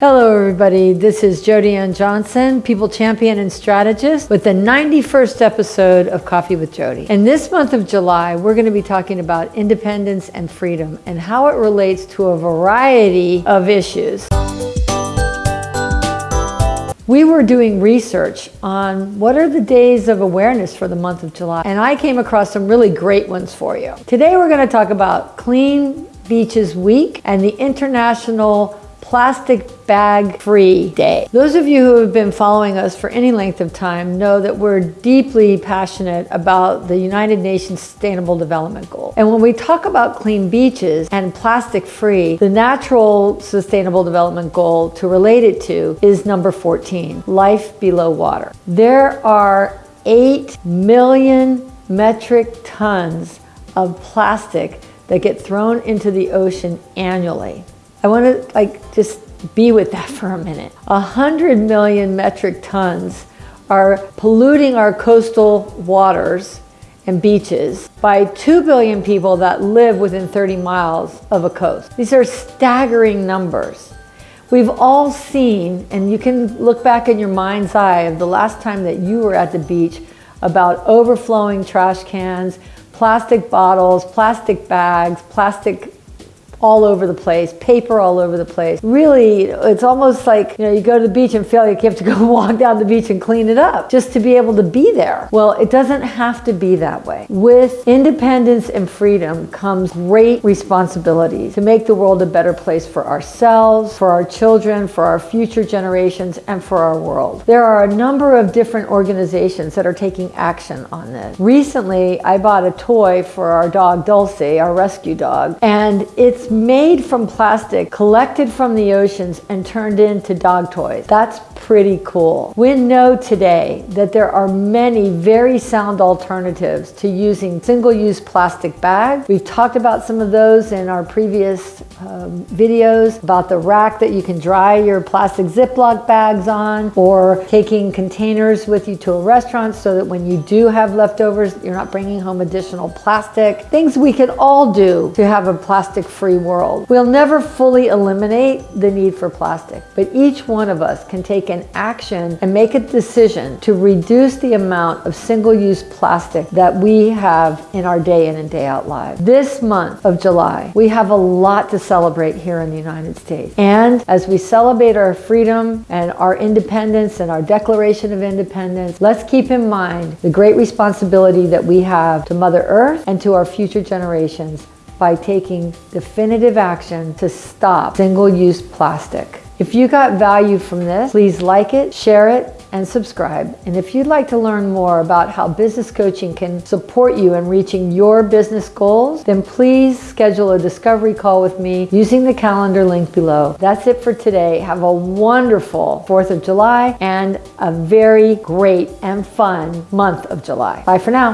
Hello everybody, this is Jody Ann Johnson, People Champion and Strategist with the 91st episode of Coffee with Jody. In this month of July, we're going to be talking about independence and freedom and how it relates to a variety of issues. We were doing research on what are the days of awareness for the month of July, and I came across some really great ones for you. Today we're going to talk about Clean Beaches Week and the International plastic bag free day. Those of you who have been following us for any length of time know that we're deeply passionate about the United Nations Sustainable Development Goal. And when we talk about clean beaches and plastic free, the natural Sustainable Development Goal to relate it to is number 14, life below water. There are 8 million metric tons of plastic that get thrown into the ocean annually. I want to like just be with that for a minute. A hundred million metric tons are polluting our coastal waters and beaches by 2 billion people that live within 30 miles of a coast. These are staggering numbers. We've all seen, and you can look back in your mind's eye of the last time that you were at the beach about overflowing trash cans, plastic bottles, plastic bags, plastic all over the place, paper all over the place. Really, it's almost like, you know, you go to the beach and feel like you have to go walk down the beach and clean it up just to be able to be there. Well, it doesn't have to be that way. With independence and freedom comes great responsibility to make the world a better place for ourselves, for our children, for our future generations, and for our world. There are a number of different organizations that are taking action on this. Recently, I bought a toy for our dog Dulce, our rescue dog, and it's made from plastic collected from the oceans and turned into dog toys. That's pretty cool. We know today that there are many very sound alternatives to using single-use plastic bags. We've talked about some of those in our previous um, videos about the rack that you can dry your plastic Ziploc bags on or taking containers with you to a restaurant so that when you do have leftovers, you're not bringing home additional plastic. Things we can all do to have a plastic-free world. We'll never fully eliminate the need for plastic, but each one of us can take an action and make a decision to reduce the amount of single-use plastic that we have in our day in and day out lives. This month of July, we have a lot to celebrate here in the United States. And as we celebrate our freedom and our independence and our Declaration of Independence, let's keep in mind the great responsibility that we have to Mother Earth and to our future generations by taking definitive action to stop single-use plastic. If you got value from this, please like it, share it, and subscribe. And if you'd like to learn more about how business coaching can support you in reaching your business goals, then please schedule a discovery call with me using the calendar link below. That's it for today. Have a wonderful 4th of July and a very great and fun month of July. Bye for now.